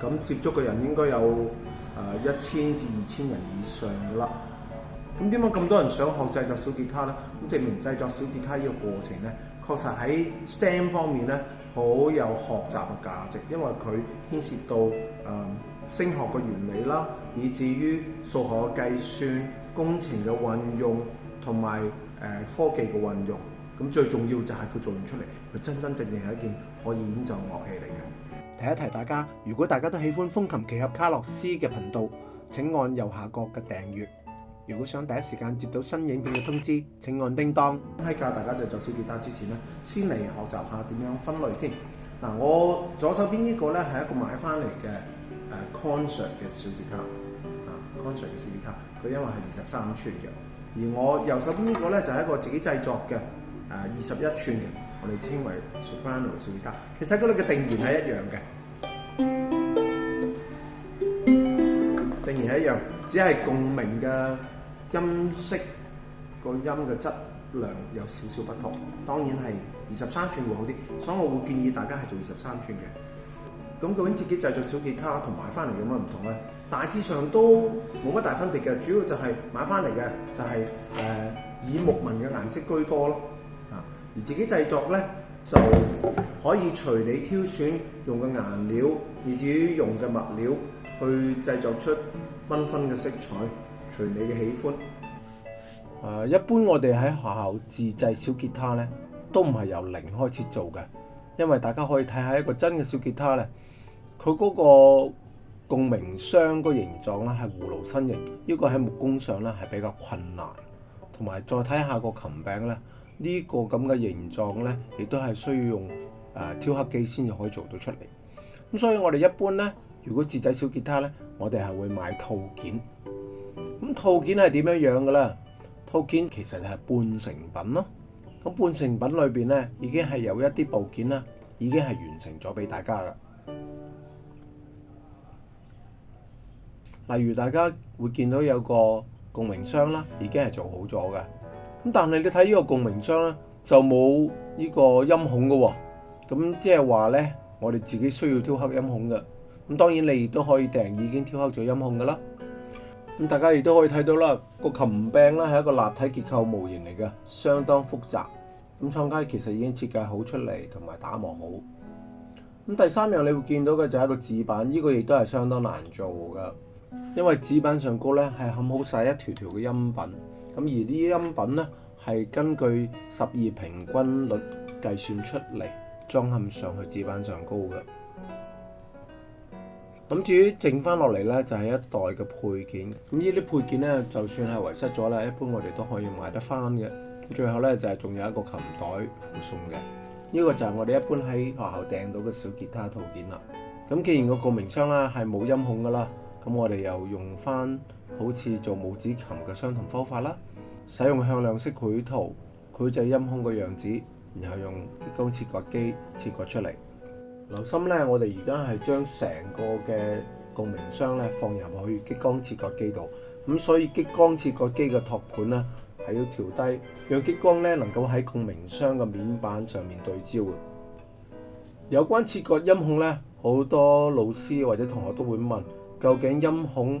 咁接觸嘅人應該有誒一千至二千人以上噶啦。咁點解咁多人想學製作小吉他呢？咁證明製作小吉他呢個過程呢，確實喺 STEM 方面呢，好有學習嘅價值，因為佢牽涉到誒聲學嘅原理啦，以至於數學嘅計算、工程嘅運用同埋誒科技嘅運用。咁最重要就係佢做完出嚟，佢真真正正係一件可以演奏樂器嚟嘅。提一提大家，如果大家都喜歡風琴奇侠卡洛斯嘅頻道，請按右下角嘅訂閱。如果想第一時間接到新影片嘅通知，請按叮當。喺教大家製作小吉他之前咧，先嚟學習下點樣分類先。嗱，我左手邊呢個咧係一個買翻嚟嘅誒 concert 嘅小吉他啊，concert 嘅小吉他，佢因為係二十三五寸嘅。而我右手邊呢個咧就係一個自己製作嘅二十一寸嘅。我哋稱為 soprano 小吉他，其實嗰度嘅定弦係一樣嘅，定弦係一樣，只係共鳴嘅音色個音嘅質量有少少不同。當然係二十三寸會好啲，所以我會建議大家係做二十三寸嘅。咁究竟自己製作小吉他同買翻嚟有乜唔同咧？大致上都冇乜大分別嘅，主要就係買翻嚟嘅就係誒以木紋嘅顏色居多咯。而自己製作咧就可以隨你挑選用嘅顏料，以至於用嘅物料去製作出燜分嘅色彩，隨你嘅喜歡。誒，一般我哋喺學校自製小吉他咧，都唔係由零開始做嘅，因為大家可以睇下一個真嘅小吉他咧，佢嗰個共鳴箱個形狀咧係葫蘆身型，呢個喺木工上咧係比較困難，同埋再睇下個琴柄咧。呢個咁嘅形狀呢，亦都係需要用誒雕刻機先至可以做到出嚟。咁所以我哋一般呢，如果自制小吉他呢，我哋係會買套件。咁套件係點樣樣嘅咧？套件其實係半成品咯。咁半成品裏邊呢，已經係有一啲部件啦，已經係完成咗俾大家噶。例如大家會見到有個共鳴箱啦，已經係做好咗嘅。咁但系你睇呢個共鸣箱咧，就冇呢個音孔嘅喎。咁即係話咧，我哋自己需要挑黑音孔嘅。咁當然你亦都可以訂已經挑黑咗音孔嘅啦。咁大家亦都可以睇到啦，個琴柄咧係一個立體結構模型嚟嘅，相當複雜。咁廠家其實已經設計好出嚟同埋打磨好。咁第三樣你會見到嘅就係一個紙板，呢個亦都係相當難做嘅，因為紙板上高咧係冚好晒一條條嘅音品。咁而啲音品呢，系根據十二平均率計算出嚟裝嵌上去紙板上高嘅。咁至於剩翻落嚟呢，就係一袋嘅配件。咁呢啲配件呢，就算係遺失咗啦，一般我哋都可以買得翻嘅。最後呢，就係仲有一個琴袋附送嘅。呢個就係我哋一般喺學校訂到嘅小吉他套件啦。咁既然個個名箱啦係冇音孔噶啦，咁我哋又用翻。好似做拇指琴嘅相同方法啦，使用向量式绘图，绘制音孔嘅样子，然后用激光切割机切割出嚟。留心咧，我哋而家系将成个嘅共鸣箱咧放入去激光切割机度，咁所以激光切割机嘅托盘咧系要调低，让激光咧能够喺共鸣箱嘅面板上面对焦嘅。有关切割音孔咧，好多老师或者同学都会问，究竟音孔？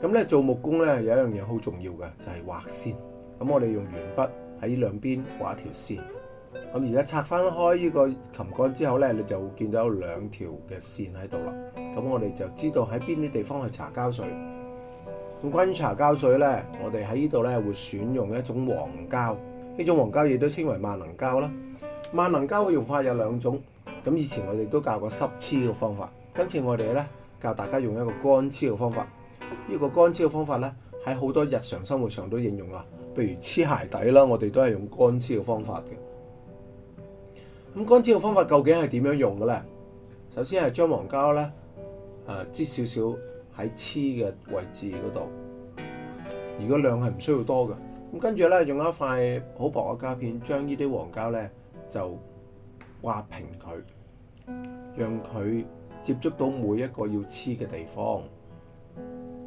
咁咧做木工咧有一樣嘢好重要嘅就係画線。咁我哋用鉛筆喺兩邊画一條線。咁而家拆翻開呢個琴杆之後咧，你就會見到有兩條嘅線喺度啦。咁我哋就知道喺邊啲地方去搽膠水。咁關於搽膠水咧，我哋喺呢度咧會選用一種黃膠，呢種黃膠亦都稱為萬能膠啦。萬能膠嘅用法有兩種。咁以前我哋都教过濕黐嘅方法，今次我哋咧教大家用一個乾黐嘅方法。呢个干黐嘅方法咧，喺好多日常生活上都应用啦。譬如黐鞋底啦，我哋都系用干黐嘅方法嘅。咁干黐嘅方法究竟系点样用嘅咧？首先系将黄胶咧，诶，挤少少喺黐嘅位置嗰度。如果量系唔需要多嘅。咁跟住咧，用一块好薄嘅胶片，将呢啲黄胶咧就刮平佢，让佢接触到每一个要黐嘅地方。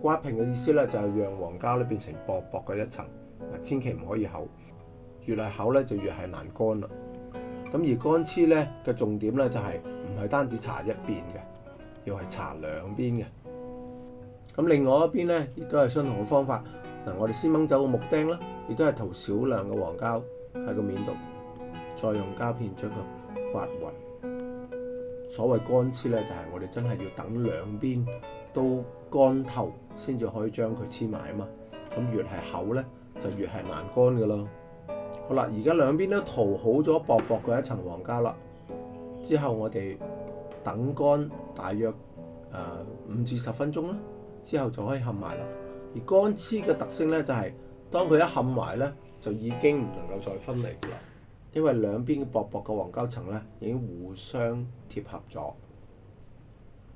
刮平嘅意思咧，就係讓黃膠咧變成薄薄嘅一層，嗱千祈唔可以厚，越係厚咧就越係難乾啦。咁而乾黐咧嘅重點咧就係唔係單止搽一邊嘅，要係搽兩邊嘅。咁另外一邊咧亦都係相同嘅方法，嗱我哋先掹走個木釘啦，亦都係塗少量嘅黃膠喺個面度，再用膠片將佢刮勻。所謂乾黐咧，就係我哋真係要等兩邊都。乾透先至可以將佢黐埋啊嘛，咁越係厚咧就越係難乾噶啦。好啦，而家兩邊都塗好咗薄薄嘅一層黃膠啦，之後我哋等乾大約誒五至十分鐘啦，之後就可以冚埋啦。而乾黐嘅特色咧就係，當佢一冚埋咧，就已經唔能夠再分離噶啦，因為兩邊薄薄嘅黃膠層咧已經互相貼合咗。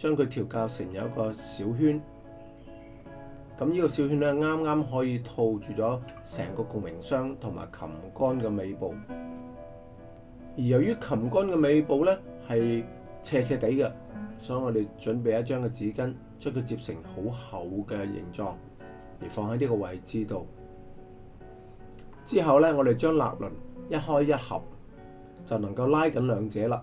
將佢調教成有一個小圈，咁呢個小圈咧啱啱可以套住咗成個共鳴箱同埋琴杆嘅尾部。而由於琴杆嘅尾部咧係斜斜地嘅，所以我哋準備一張嘅紙巾，將佢折成好厚嘅形狀，而放喺呢個位置度。之後咧，我哋將立輪一開一合，就能夠拉緊兩者啦。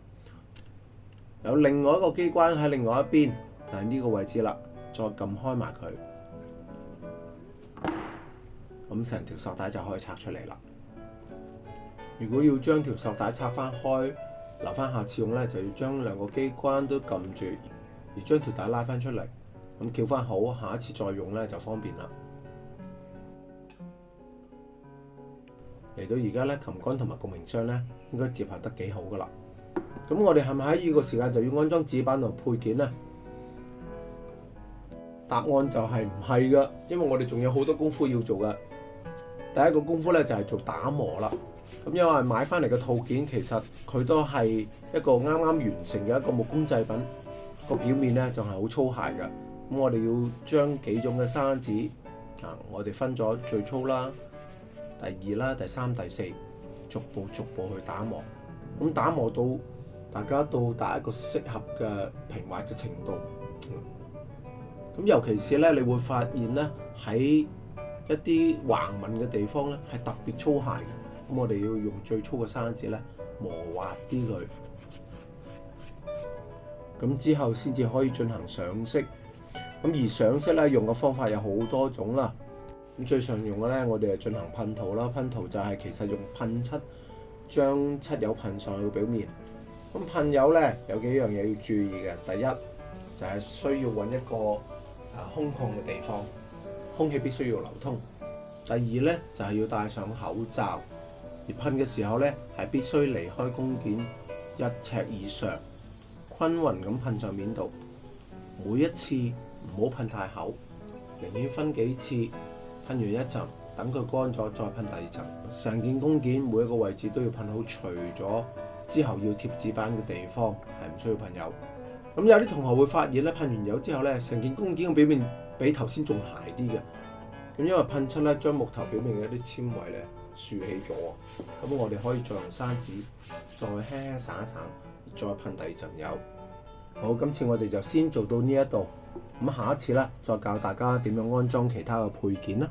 有另外一個機關喺另外一邊，就係呢個位置啦。再撳開埋佢，咁成條索帶就可以拆出嚟啦。如果要將條索帶拆翻開，留翻下次用咧，就要將兩個機關都撳住，而將條帶拉翻出嚟。咁翹翻好，下一次再用咧就方便啦。嚟到而家咧，琴杆同埋共鸣箱咧，應該接合得幾好噶啦。咁我哋系咪喺呢個時間就要安裝紙板同配件呢？答案就係唔係噶，因為我哋仲有好多功夫要做噶。第一個功夫呢，就係做打磨啦。咁因為買翻嚟嘅套件其實佢都係一個啱啱完成嘅一個木工製品，個表面呢，仲係好粗械嘅。咁我哋要將幾種嘅砂紙啊，我哋分咗最粗啦、第二啦、第三、第四，逐步逐步去打磨。咁打磨到。大家到達一個適合嘅平滑嘅程度，咁尤其是咧，你會發現咧喺一啲橫紋嘅地方咧，係特別粗鞋嘅。咁我哋要用最粗嘅砂紙咧磨滑啲佢，咁之後先至可以進行上色。咁而上色咧，用嘅方法有好多種啦。咁最常用嘅咧，我哋進行噴塗啦。噴塗就係其實用噴漆將漆油噴上去表面。咁噴油咧，有幾樣嘢要注意嘅。第一就係需要揾一個啊空曠嘅地方，空氣必須要流通。第二咧就係要戴上口罩，而噴嘅時候咧係必須離開弓件一尺以上，均勻咁噴上面度。每一次唔好噴太厚，寧願分幾次噴完一層，等佢乾咗再噴第二層。成件弓件每一個位置都要噴好，除咗～之后要贴纸板嘅地方系唔需要喷油。咁有啲同学会发现咧，喷完油之后咧，成件工件嘅表面比头先仲鞋啲嘅。咁因为喷出咧，将木头表面嘅一啲纤维咧竖起咗。咁我哋可以再用砂纸再轻散一散，再喷第二层油。好，今次我哋就先做到呢一度。咁下一次咧，再教大家点样安装其他嘅配件啦。